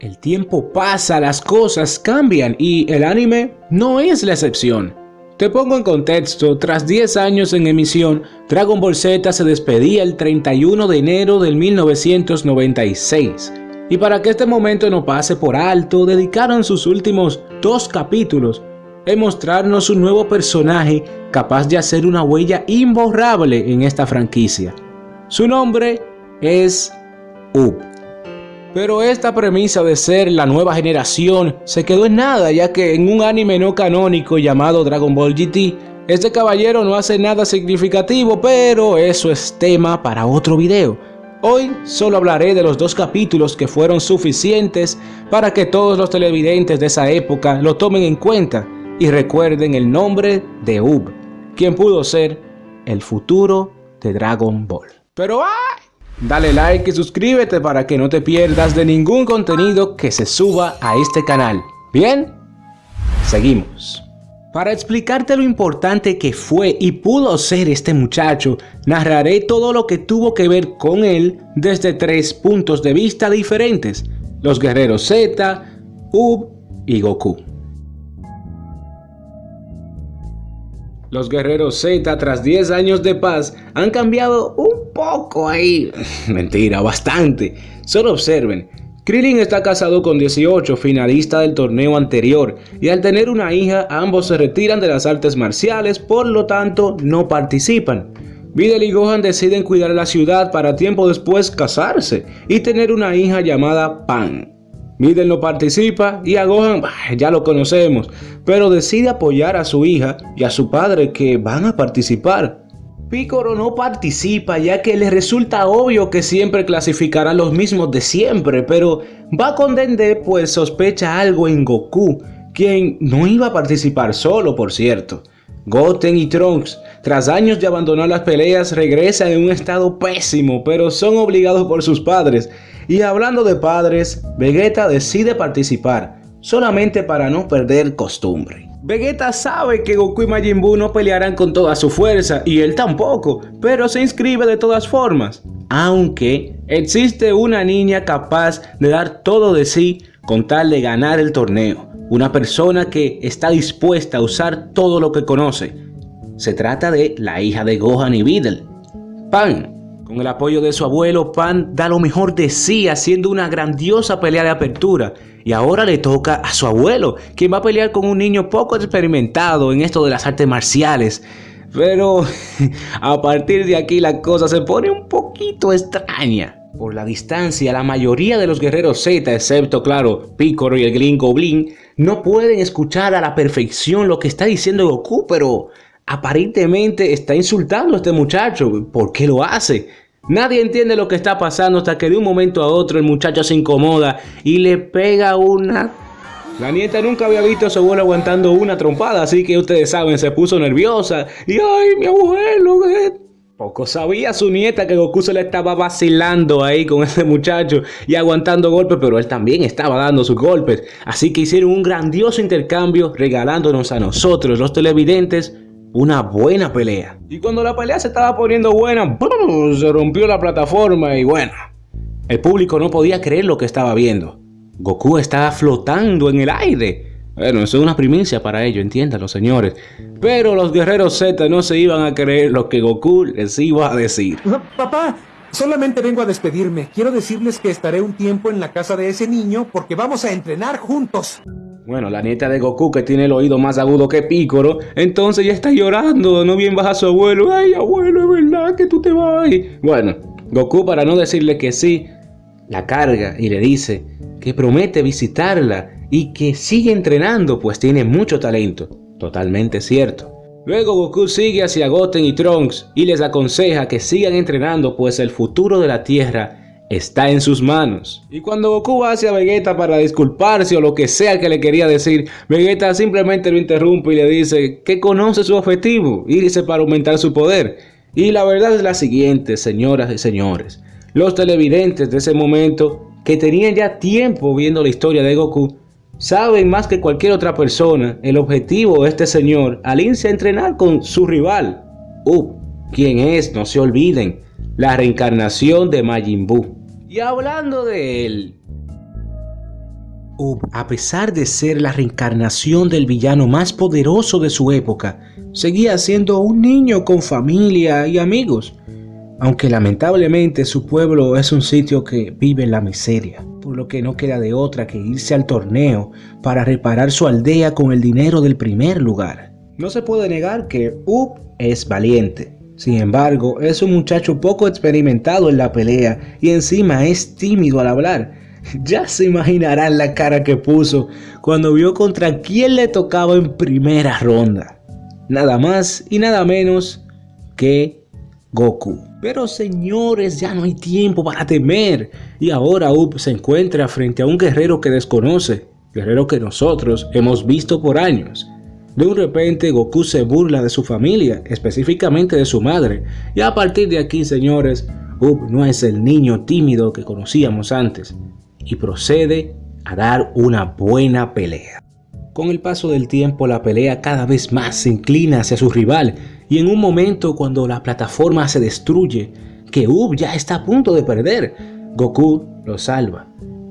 El tiempo pasa, las cosas cambian y el anime no es la excepción. Te pongo en contexto, tras 10 años en emisión, Dragon Ball Z se despedía el 31 de enero del 1996. Y para que este momento no pase por alto, dedicaron sus últimos dos capítulos en mostrarnos un nuevo personaje capaz de hacer una huella imborrable en esta franquicia. Su nombre es Up. Pero esta premisa de ser la nueva generación se quedó en nada ya que en un anime no canónico llamado Dragon Ball GT, este caballero no hace nada significativo, pero eso es tema para otro video. Hoy solo hablaré de los dos capítulos que fueron suficientes para que todos los televidentes de esa época lo tomen en cuenta y recuerden el nombre de Ub, quien pudo ser el futuro de Dragon Ball. Pero ¡ay! Dale like y suscríbete para que no te pierdas de ningún contenido que se suba a este canal. ¿Bien? Seguimos. Para explicarte lo importante que fue y pudo ser este muchacho, narraré todo lo que tuvo que ver con él desde tres puntos de vista diferentes, los guerreros Z, Ub y Goku. Los guerreros Z tras 10 años de paz han cambiado un poco ahí. Mentira, bastante. Solo observen. Krillin está casado con 18, finalista del torneo anterior, y al tener una hija ambos se retiran de las artes marciales, por lo tanto no participan. Videl y Gohan deciden cuidar la ciudad para tiempo después casarse y tener una hija llamada Pan. Videl no participa y a Gohan ya lo conocemos, pero decide apoyar a su hija y a su padre que van a participar. Piccolo no participa ya que le resulta obvio que siempre clasificará los mismos de siempre, pero va con Dende pues sospecha algo en Goku, quien no iba a participar solo por cierto. Goten y Trunks, tras años de abandonar las peleas, regresan en un estado pésimo, pero son obligados por sus padres. Y hablando de padres, Vegeta decide participar, solamente para no perder costumbre. Vegeta sabe que Goku y Majin Buu no pelearán con toda su fuerza, y él tampoco, pero se inscribe de todas formas. Aunque existe una niña capaz de dar todo de sí con tal de ganar el torneo una persona que está dispuesta a usar todo lo que conoce. Se trata de la hija de Gohan y Videl, Pan. Con el apoyo de su abuelo, Pan da lo mejor de sí haciendo una grandiosa pelea de apertura. Y ahora le toca a su abuelo, quien va a pelear con un niño poco experimentado en esto de las artes marciales. Pero a partir de aquí la cosa se pone un poquito extraña. Por la distancia, la mayoría de los guerreros Z, excepto claro, Piccolo y el gringo Blin, no pueden escuchar a la perfección lo que está diciendo Goku, pero aparentemente está insultando a este muchacho. ¿Por qué lo hace? Nadie entiende lo que está pasando hasta que de un momento a otro el muchacho se incomoda y le pega una... La nieta nunca había visto a su abuelo aguantando una trompada, así que ustedes saben, se puso nerviosa. Y ay, mi abuelo, poco sabía su nieta que Goku se le estaba vacilando ahí con ese muchacho y aguantando golpes, pero él también estaba dando sus golpes. Así que hicieron un grandioso intercambio regalándonos a nosotros, los televidentes, una buena pelea. Y cuando la pelea se estaba poniendo buena, se rompió la plataforma y bueno, el público no podía creer lo que estaba viendo. Goku estaba flotando en el aire. Bueno, eso es una primicia para ellos, entiéndanlo señores. Pero los guerreros Z no se iban a creer lo que Goku les iba a decir. Papá, solamente vengo a despedirme. Quiero decirles que estaré un tiempo en la casa de ese niño porque vamos a entrenar juntos. Bueno, la nieta de Goku que tiene el oído más agudo que Pícoro, entonces ya está llorando, no bien baja su abuelo. Ay, abuelo, es verdad que tú te vas. Bueno, Goku para no decirle que sí, la carga y le dice que promete visitarla y que sigue entrenando pues tiene mucho talento. Totalmente cierto. Luego Goku sigue hacia Goten y Trunks y les aconseja que sigan entrenando pues el futuro de la Tierra está en sus manos. Y cuando Goku va hacia Vegeta para disculparse o lo que sea que le quería decir, Vegeta simplemente lo interrumpe y le dice que conoce su objetivo, irse para aumentar su poder. Y la verdad es la siguiente, señoras y señores. Los televidentes de ese momento, que tenían ya tiempo viendo la historia de Goku, saben más que cualquier otra persona el objetivo de este señor al irse a entrenar con su rival, Up, quien es, no se olviden, la reencarnación de Majin Buu. Y hablando de él, Ub, a pesar de ser la reencarnación del villano más poderoso de su época, seguía siendo un niño con familia y amigos, aunque lamentablemente su pueblo es un sitio que vive en la miseria, por lo que no queda de otra que irse al torneo para reparar su aldea con el dinero del primer lugar. No se puede negar que Ub es valiente, sin embargo, es un muchacho poco experimentado en la pelea y encima es tímido al hablar, ya se imaginarán la cara que puso cuando vio contra quién le tocaba en primera ronda. Nada más y nada menos que Goku. Pero señores, ya no hay tiempo para temer. Y ahora Up se encuentra frente a un guerrero que desconoce. Guerrero que nosotros hemos visto por años. De un repente Goku se burla de su familia, específicamente de su madre. Y a partir de aquí, señores, Up no es el niño tímido que conocíamos antes y procede a dar una buena pelea. Con el paso del tiempo la pelea cada vez más se inclina hacia su rival y en un momento cuando la plataforma se destruye, que Ub ya está a punto de perder, Goku lo salva.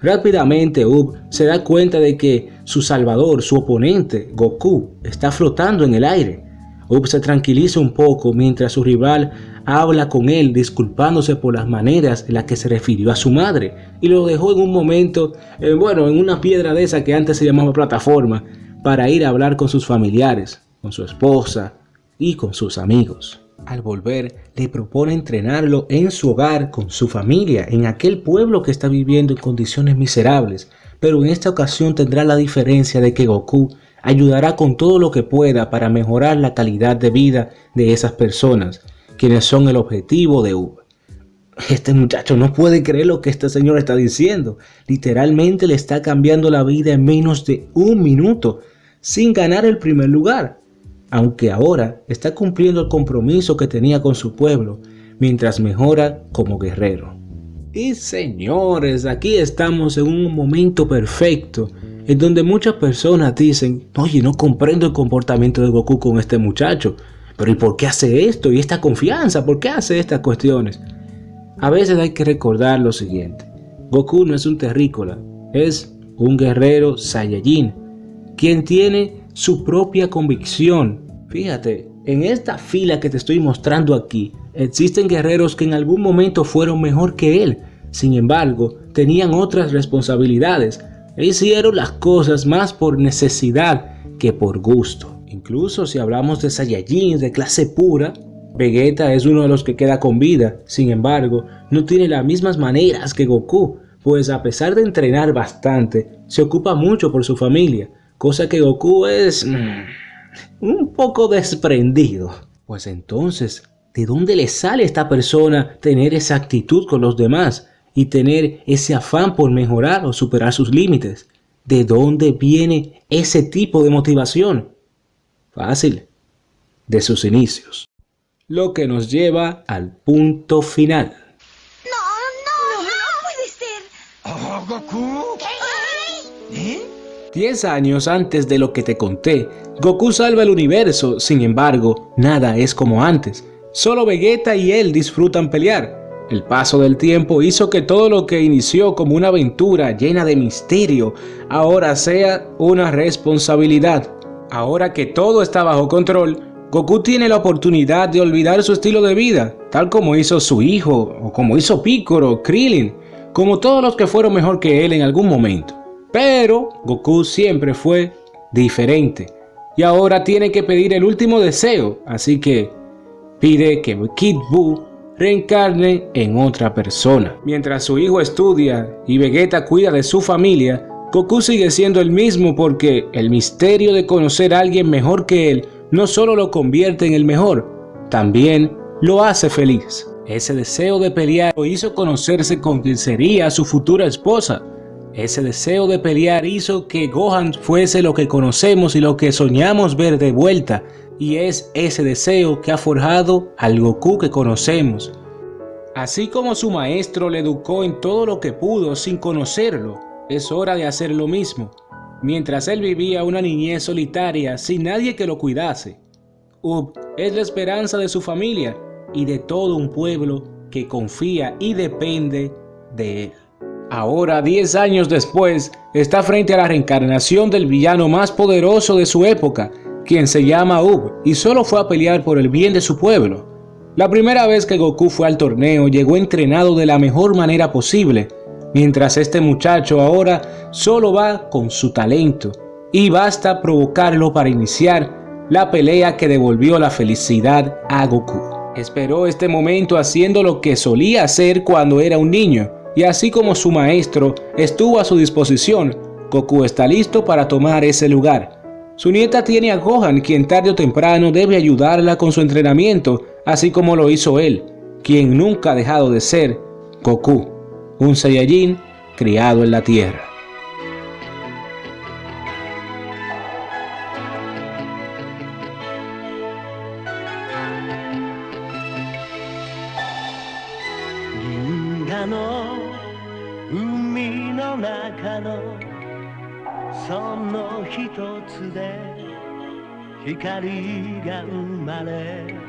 Rápidamente Ub se da cuenta de que su salvador, su oponente, Goku, está flotando en el aire. Ub se tranquiliza un poco mientras su rival habla con él disculpándose por las maneras en las que se refirió a su madre y lo dejó en un momento, eh, bueno, en una piedra de esa que antes se llamaba plataforma, para ir a hablar con sus familiares, con su esposa y con sus amigos. Al volver, le propone entrenarlo en su hogar con su familia, en aquel pueblo que está viviendo en condiciones miserables, pero en esta ocasión tendrá la diferencia de que Goku ayudará con todo lo que pueda para mejorar la calidad de vida de esas personas, quienes son el objetivo de Uber. Este muchacho no puede creer lo que este señor está diciendo. Literalmente le está cambiando la vida en menos de un minuto, sin ganar el primer lugar. Aunque ahora está cumpliendo el compromiso que tenía con su pueblo, mientras mejora como guerrero. Y señores, aquí estamos en un momento perfecto, en donde muchas personas dicen, oye, no comprendo el comportamiento de Goku con este muchacho. Pero ¿y por qué hace esto? ¿Y esta confianza? ¿Por qué hace estas cuestiones? A veces hay que recordar lo siguiente. Goku no es un terrícola, es un guerrero Saiyajin, quien tiene su propia convicción. Fíjate, en esta fila que te estoy mostrando aquí, existen guerreros que en algún momento fueron mejor que él. Sin embargo, tenían otras responsabilidades e hicieron las cosas más por necesidad que por gusto. Incluso si hablamos de Saiyajin de clase pura, Vegeta es uno de los que queda con vida, sin embargo, no tiene las mismas maneras que Goku, pues a pesar de entrenar bastante, se ocupa mucho por su familia, cosa que Goku es mm, un poco desprendido. Pues entonces, ¿de dónde le sale a esta persona tener esa actitud con los demás y tener ese afán por mejorar o superar sus límites? ¿De dónde viene ese tipo de motivación? Fácil, de sus inicios. Lo que nos lleva al punto final. No, no, no, puede ser. Oh, Goku. ¿Eh? Diez años antes de lo que te conté, Goku salva el universo, sin embargo, nada es como antes. Solo Vegeta y él disfrutan pelear. El paso del tiempo hizo que todo lo que inició como una aventura llena de misterio, ahora sea una responsabilidad. Ahora que todo está bajo control, Goku tiene la oportunidad de olvidar su estilo de vida, tal como hizo su hijo, o como hizo Piccolo, Krillin, como todos los que fueron mejor que él en algún momento. Pero Goku siempre fue diferente, y ahora tiene que pedir el último deseo, así que pide que Kid Buu reencarne en otra persona. Mientras su hijo estudia y Vegeta cuida de su familia, Goku sigue siendo el mismo porque el misterio de conocer a alguien mejor que él no solo lo convierte en el mejor, también lo hace feliz. Ese deseo de pelear lo hizo conocerse con quien sería su futura esposa. Ese deseo de pelear hizo que Gohan fuese lo que conocemos y lo que soñamos ver de vuelta. Y es ese deseo que ha forjado al Goku que conocemos. Así como su maestro le educó en todo lo que pudo sin conocerlo, es hora de hacer lo mismo, mientras él vivía una niñez solitaria sin nadie que lo cuidase. Ub es la esperanza de su familia y de todo un pueblo que confía y depende de él. Ahora, 10 años después, está frente a la reencarnación del villano más poderoso de su época, quien se llama Ub y solo fue a pelear por el bien de su pueblo. La primera vez que Goku fue al torneo llegó entrenado de la mejor manera posible, mientras este muchacho ahora solo va con su talento y basta provocarlo para iniciar la pelea que devolvió la felicidad a Goku. Esperó este momento haciendo lo que solía hacer cuando era un niño, y así como su maestro estuvo a su disposición, Goku está listo para tomar ese lugar. Su nieta tiene a Gohan quien tarde o temprano debe ayudarla con su entrenamiento, así como lo hizo él, quien nunca ha dejado de ser Goku, un Saiyajin criado en la Tierra. no 中のその一つで光が生まれ